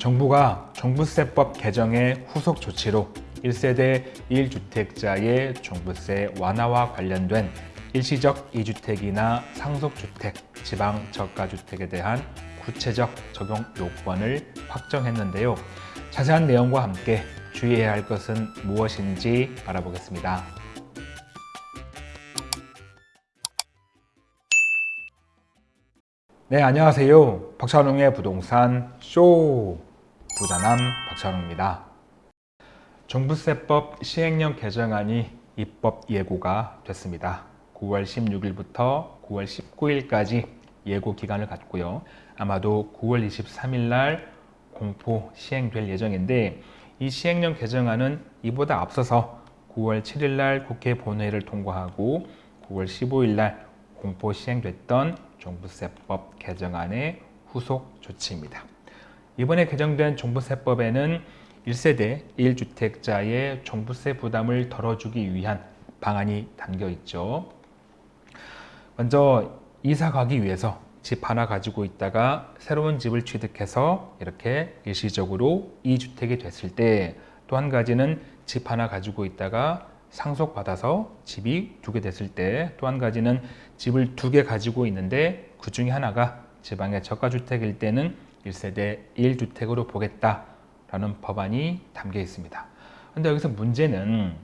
정부가 종부세법 개정의 후속 조치로 1세대 1주택자의 종부세 완화와 관련된 일시적 2주택이나 상속주택, 지방 저가주택에 대한 구체적 적용 요건을 확정했는데요. 자세한 내용과 함께 주의해야 할 것은 무엇인지 알아보겠습니다. 네, 안녕하세요. 박찬웅의 부동산 쇼 부자남 박찬웅입니다. 종부세법 시행령 개정안이 입법 예고가 됐습니다. 9월 16일부터 9월 19일까지 예고 기간을 갖고요. 아마도 9월 23일 날 공포 시행될 예정인데 이 시행령 개정안은 이보다 앞서서 9월 7일 날 국회 본회의를 통과하고 9월 15일 날 공포 시행됐던 종부세법 개정안의 후속 조치입니다. 이번에 개정된 종부세법에는 1세대 1주택자의 종부세 부담을 덜어주기 위한 방안이 담겨 있죠. 먼저 이사 가기 위해서 집 하나 가지고 있다가 새로운 집을 취득해서 이렇게 일시적으로 2주택이 됐을 때 또 한 가지는 집 하나 가지고 있다가 상속받아서 집이 두 개 됐을 때 또 한 가지는 집을 두 개 가지고 있는데 그 중에 하나가 지방의 저가주택일 때는 1세대 1주택으로 보겠다라는 법안이 담겨 있습니다. 근데 여기서 문제는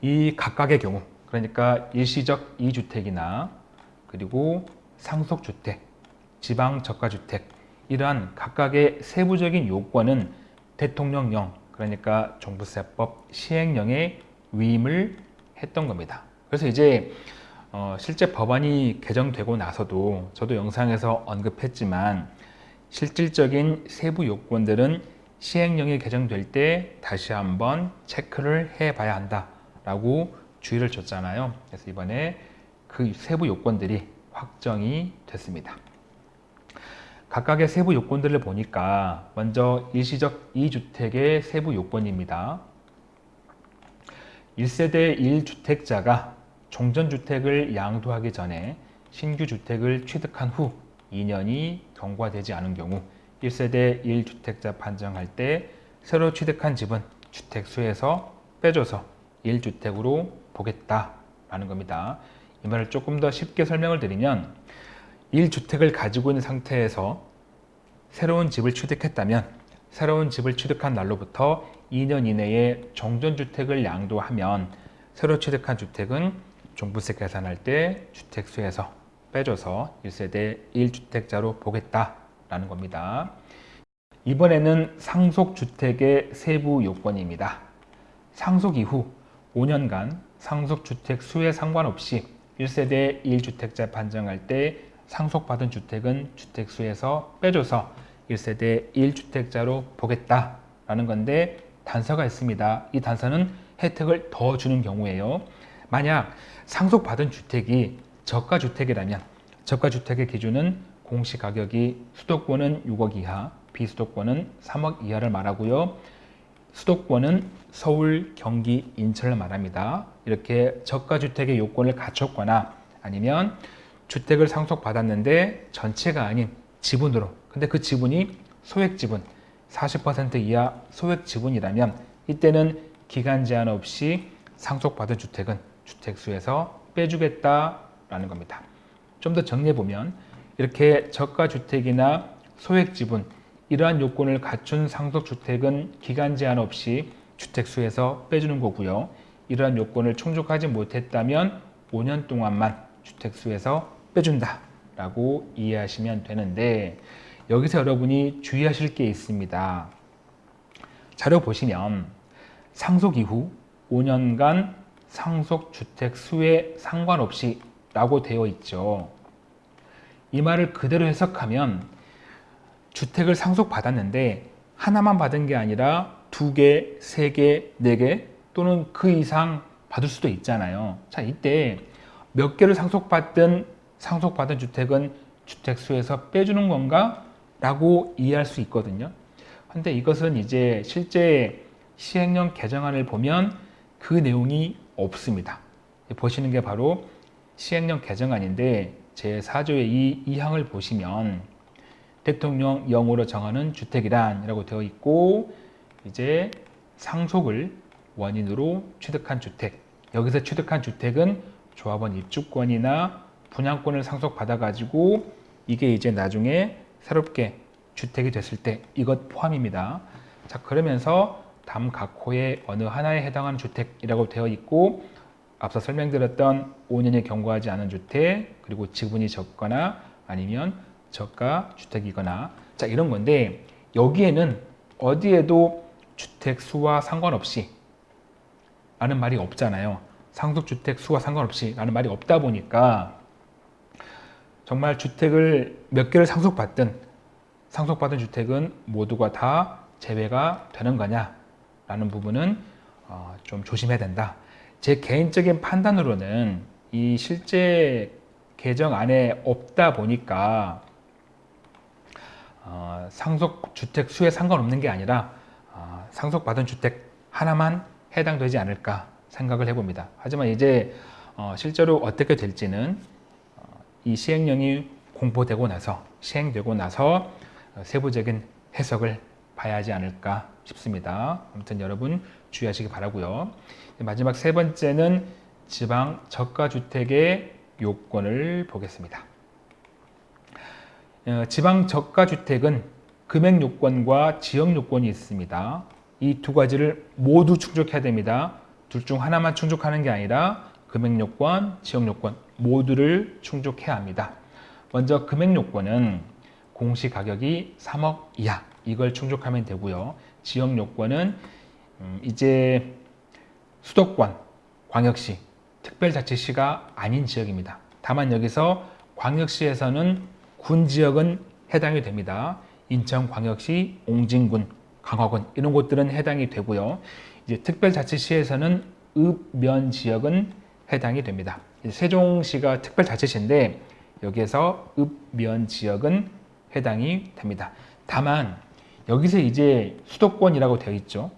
이 각각의 경우 그러니까 일시적 2주택이나 그리고 상속주택, 지방 저가주택 이러한 각각의 세부적인 요건은 대통령령 그러니까 종부세법 시행령에 위임을 했던 겁니다. 그래서 이제 어, 실제 법안이 개정되고 나서도 저도 영상에서 언급했지만 실질적인 세부 요건들은 시행령이 개정될 때 다시 한번 체크를 해봐야 한다라고 주의를 줬잖아요. 그래서 이번에 그 세부 요건들이 확정이 됐습니다. 각각의 세부 요건들을 보니까 먼저 일시적 2주택의 세부 요건입니다. 1세대 1주택자가 종전주택을 양도하기 전에 신규 주택을 취득한 후 2년이 경과되지 않은 경우 1세대 1주택자 판정할 때 새로 취득한 집은 주택 수에서 빼줘서 1주택으로 보겠다라는 겁니다. 이 말을 조금 더 쉽게 설명을 드리면 1주택을 가지고 있는 상태에서 새로운 집을 취득했다면 새로운 집을 취득한 날로부터 2년 이내에 정전주택을 양도하면 새로 취득한 주택은 종부세 계산할 때 주택수에서 빼줘서 1세대 1주택자로 보겠다라는 겁니다. 이번에는 상속주택의 세부 요건입니다. 상속 이후 5년간 상속주택 수에 상관없이 1세대 1주택자 판정할 때 상속받은 주택은 주택수에서 빼줘서 1세대 1주택자로 보겠다라는 건데 단서가 있습니다. 이 단서는 혜택을 더 주는 경우에요. 만약 상속받은 주택이 저가주택이라면 저가주택의 기준은 공시가격이 수도권은 6억 이하, 비수도권은 3억 이하를 말하고요. 수도권은 서울, 경기, 인천을 말합니다. 이렇게 저가주택의 요건을 갖췄거나 아니면 주택을 상속받았는데 전체가 아닌 지분으로 근데 그 지분이 소액지분 40% 이하 소액지분이라면 이때는 기간 제한 없이 상속받은 주택은 주택수에서 빼주겠다 라는 겁니다. 좀 더 정리해보면 이렇게 저가주택이나 소액지분 이러한 요건을 갖춘 상속주택은 기간 제한 없이 주택수에서 빼주는 거고요. 이러한 요건을 충족하지 못했다면 5년 동안만 주택수에서 빼준다 라고 이해하시면 되는데 여기서 여러분이 주의하실 게 있습니다. 자료 보시면 상속 이후 5년간 상속주택 수에 상관없이 라고 되어 있죠. 이 말을 그대로 해석하면 주택을 상속받았는데 하나만 받은 게 아니라 두 개, 세 개, 네 개 또는 그 이상 받을 수도 있잖아요. 자, 이때 몇 개를 상속받든 상속받은 주택은 주택수에서 빼주는 건가? 라고 이해할 수 있거든요. 근데 이것은 이제 실제 시행령 개정안을 보면 그 내용이 없습니다. 보시는 게 바로 시행령 개정안인데 제4조의 이 2항을 보시면 대통령령으로 정하는 주택이란 이라고 되어 있고 이제 상속을 원인으로 취득한 주택 여기서 취득한 주택은 조합원 입주권이나 분양권을 상속받아 가지고 이게 이제 나중에 새롭게 주택이 됐을 때 이것 포함입니다. 자 그러면서 다음 각 호의 어느 하나에 해당하는 주택이라고 되어 있고 앞서 설명드렸던 5년이 경과하지 않은 주택 그리고 지분이 적거나 아니면 저가 주택이거나 자 이런 건데 여기에는 어디에도 주택 수와 상관없이 라는 말이 없잖아요. 상속주택 수와 상관없이 라는 말이 없다 보니까 정말 주택을 몇 개를 상속받든 상속받은 주택은 모두가 다 제외가 되는 거냐 라는 부분은 어, 좀 조심해야 된다. 제 개인적인 판단으로는 이 실제 개정 안에 없다 보니까 어, 상속 주택 수에 상관없는 게 아니라 어, 상속받은 주택 하나만 해당되지 않을까 생각을 해봅니다. 하지만 이제 어, 실제로 어떻게 될지는 어, 이 시행령이 공포되고 나서 시행되고 나서 어, 세부적인 해석을 봐야 하지 않을까 싶습니다. 아무튼 여러분 주의하시기 바라고요. 마지막 세 번째는 지방 저가주택의 요건을 보겠습니다. 어, 지방 저가주택은 금액 요건과 지역 요건이 있습니다. 이 두 가지를 모두 충족해야 됩니다. 둘 중 하나만 충족하는 게 아니라 금액 요건, 지역 요건 모두를 충족해야 합니다. 먼저 금액 요건은 공시 가격이 3억 이하 이걸 충족하면 되고요. 지역 요건은 음, 이제 수도권, 광역시, 특별자치시가 아닌 지역입니다. 다만 여기서 광역시에서는 군 지역은 해당이 됩니다. 인천광역시, 옹진군, 강화군 이런 곳들은 해당이 되고요. 이제 특별자치시에서는 읍면 지역은 해당이 됩니다. 세종시가 특별자치시인데 여기에서 읍면 지역은 해당이 됩니다. 다만 여기서 이제 수도권이라고 되어 있죠.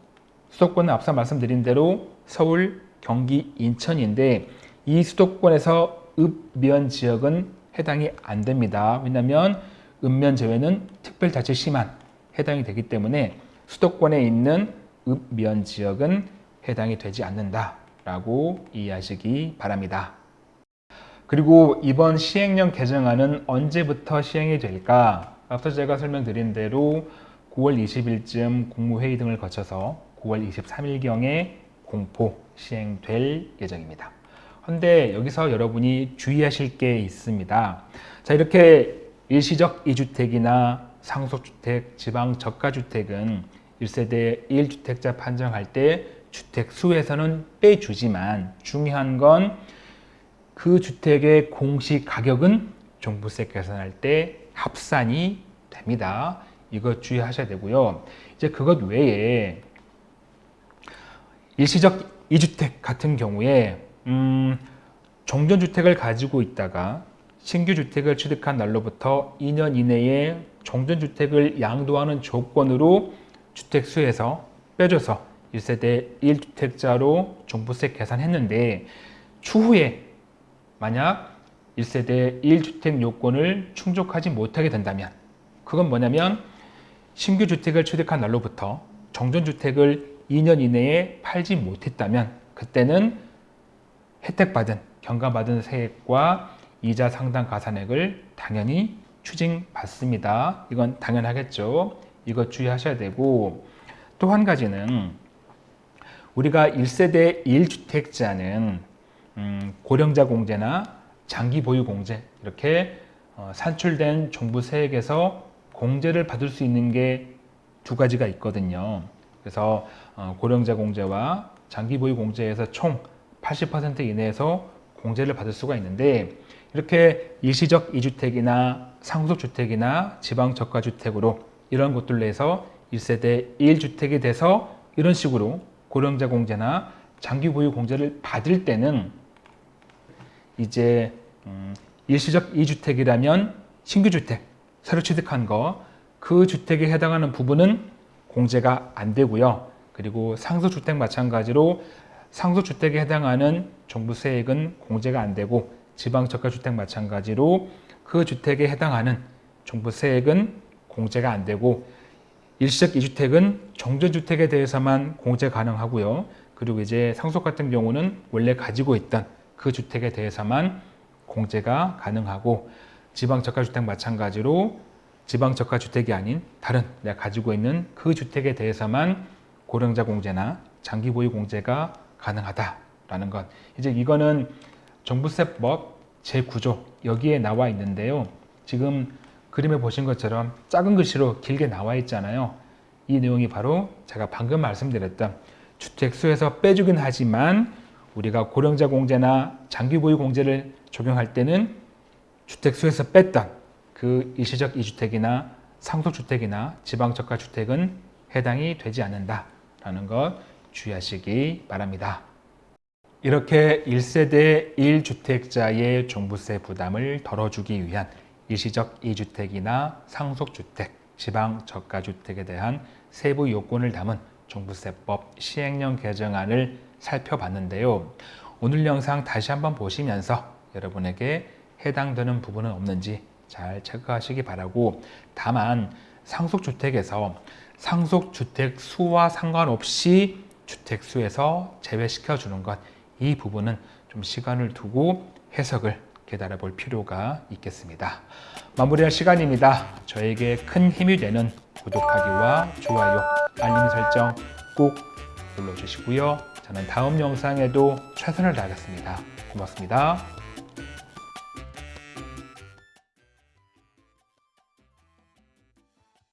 수도권은 앞서 말씀드린 대로 서울, 경기, 인천인데 이 수도권에서 읍면 지역은 해당이 안 됩니다. 왜냐하면 읍면 제외는 특별자치시만 해당이 되기 때문에 수도권에 있는 읍면 지역은 해당이 되지 않는다라고 이해하시기 바랍니다. 그리고 이번 시행령 개정안은 언제부터 시행이 될까? 앞서 제가 설명드린 대로 9월 20일쯤 국무회의 등을 거쳐서 9월 23일경에 공포 시행될 예정입니다. 그런데 여기서 여러분이 주의하실 게 있습니다. 자 이렇게 일시적 2주택이나 상속주택, 지방 저가주택은 1세대 1주택자 판정할 때 주택 수에서는 빼주지만 중요한 건 그 주택의 공시 가격은 종부세 계산할 때 합산이 됩니다. 이거 주의하셔야 되고요. 이제 그것 외에 일시적 2주택 같은 경우에 음, 종전주택을 가지고 있다가 신규 주택을 취득한 날로부터 2년 이내에 종전주택을 양도하는 조건으로 주택수에서 빼줘서 1세대 1주택자로 종부세 계산했는데 추후에 만약 1세대 1주택 요건을 충족하지 못하게 된다면 그건 뭐냐면 신규 주택을 취득한 날로부터 정전 주택을 2년 이내에 팔지 못했다면 그때는 혜택받은 경감받은 세액과 이자 상당 가산액을 당연히 추징받습니다. 이건 당연하겠죠. 이거 주의하셔야 되고 또 한 가지는 우리가 1세대 1주택자는 음, 고령자 공제나 장기 보유 공제 이렇게 어, 산출된 정부 세액에서 공제를 받을 수 있는 게 두 가지가 있거든요. 그래서 어, 고령자 공제와 장기 보유 공제에서 총 80% 이내에서 공제를 받을 수가 있는데 이렇게 일시적 2주택이나 상속주택이나 지방저가주택으로 이런 곳들로 해서 1세대 1주택이 돼서 이런 식으로 고령자 공제나 장기 보유 공제를 받을 때는 이제 음, 일시적 2주택이라면 신규주택 새로 취득한 거 그 주택에 해당하는 부분은 공제가 안 되고요. 그리고 상속주택 마찬가지로 상속주택에 해당하는 종부세액은 공제가 안 되고 지방저가주택 마찬가지로 그 주택에 해당하는 종부세액은 공제가 안 되고 일시적 이주택은 종전주택에 대해서만 공제 가능하고요. 그리고 이제 상속 같은 경우는 원래 가지고 있던 그 주택에 대해서만 공제가 가능하고 지방저가주택 마찬가지로 지방저가주택이 아닌 다른 내가 가지고 있는 그 주택에 대해서만 고령자 공제나 장기 보유 공제가 가능하다라는 것. 이제 이거는 종부세법 제9조 여기에 나와 있는데요. 지금 그림에 보신 것처럼 작은 글씨로 길게 나와 있잖아요. 이 내용이 바로 제가 방금 말씀드렸던 주택수에서 빼주긴 하지만 우리가 고령자 공제나 장기 보유 공제를 적용할 때는 주택수에서 뺐던 그 일시적 이주택이나 상속주택이나 지방저가주택은 해당이 되지 않는다라는 것 주의하시기 바랍니다. 이렇게 1세대 1주택자의 종부세 부담을 덜어주기 위한 일시적 이주택이나 상속주택, 지방저가주택에 대한 세부 요건을 담은 종부세법 시행령 개정안을 살펴봤는데요. 오늘 영상 다시 한번 보시면서 여러분에게 해당되는 부분은 없는지 잘 체크하시기 바라고 다만 상속주택에서 상속주택 수와 상관없이 주택수에서 제외시켜 주는 것 이 부분은 좀 시간을 두고 해석을 기다려 볼 필요가 있겠습니다. 마무리할 시간입니다. 저에게 큰 힘이 되는 구독하기와 좋아요, 알림 설정 꼭 눌러주시고요. 저는 다음 영상에도 최선을 다하겠습니다. 고맙습니다.